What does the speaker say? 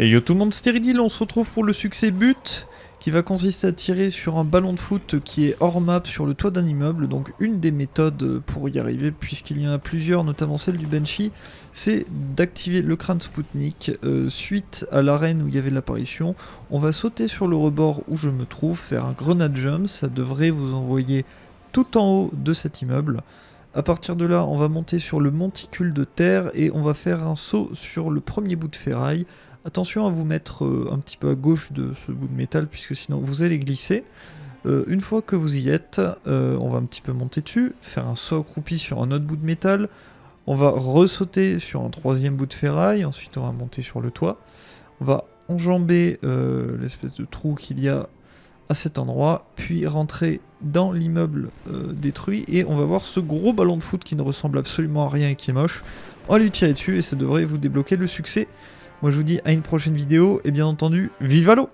Et yo tout le monde, Stéridil, on se retrouve pour le succès but qui va consister à tirer sur un ballon de foot qui est hors map sur le toit d'un immeuble. Donc une des méthodes pour y arriver, puisqu'il y en a plusieurs, notamment celle du Banshee, c'est d'activer le crâne Spoutnik. Euh, suite à l'arène où il y avait l'apparition, on va sauter sur le rebord où je me trouve, faire un grenade jump, ça devrait vous envoyer tout en haut de cet immeuble. A partir de là, on va monter sur le monticule de terre et on va faire un saut sur le premier bout de ferraille. Attention à vous mettre euh, un petit peu à gauche de ce bout de métal puisque sinon vous allez glisser. Euh, une fois que vous y êtes, euh, on va un petit peu monter dessus, faire un saut accroupi sur un autre bout de métal. On va ressauter sur un troisième bout de ferraille, ensuite on va monter sur le toit. On va enjamber l'espèce de trou qu'il y a à cet endroit, puis rentrer dans l'immeuble détruit, et on va voir ce gros ballon de foot qui ne ressemble absolument à rien et qui est moche. On va lui tirer dessus et ça devrait vous débloquer le succès. Moi je vous dis à une prochaine vidéo et bien entendu, vive à l'eau